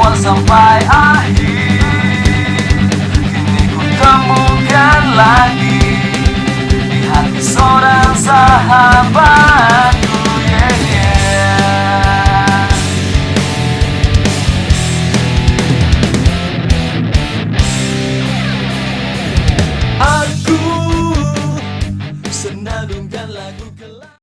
awal sampai akhir Kini ku temukan lagi Di hati seorang sahabatku yeah, yeah. Aku senandungkan lagu gelap